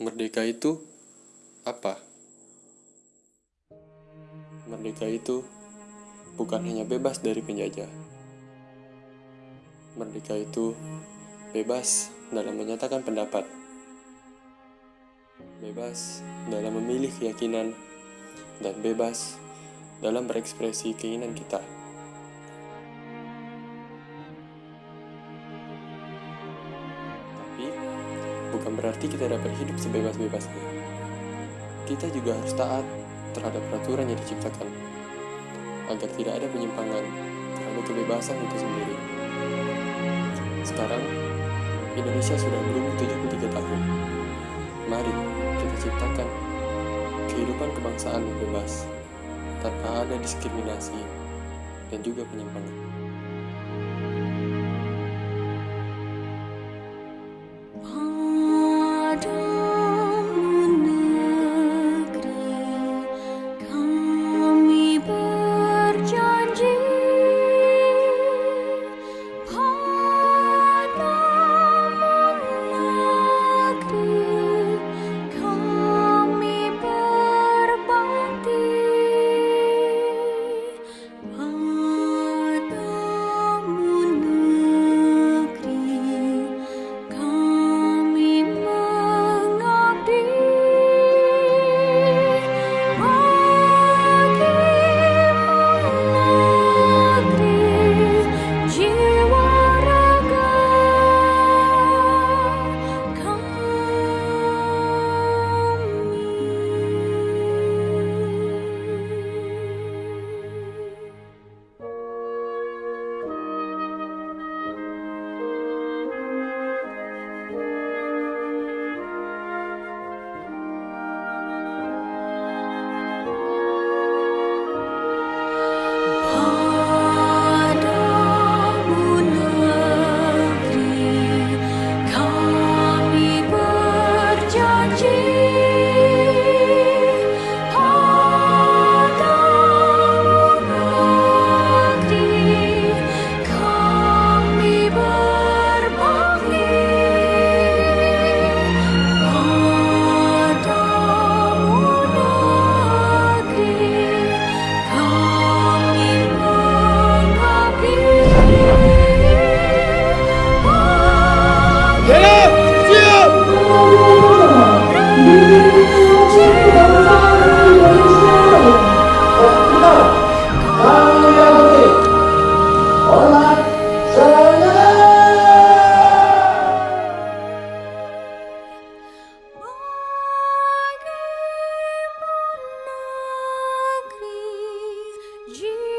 Merdeka itu apa? Merdeka itu bukan hanya bebas dari penjajah. Merdeka itu bebas dalam menyatakan pendapat, bebas dalam memilih keyakinan, dan bebas dalam berekspresi keinginan kita. Bukan berarti kita dapat hidup sebebas-bebasnya. Kita juga harus taat terhadap peraturan yang diciptakan, agar tidak ada penyimpangan terhadap kebebasan itu sendiri. Sekarang, Indonesia sudah berumur 73 tahun. Mari kita ciptakan kehidupan kebangsaan yang bebas, tanpa ada diskriminasi dan juga penyimpangan. Jesus.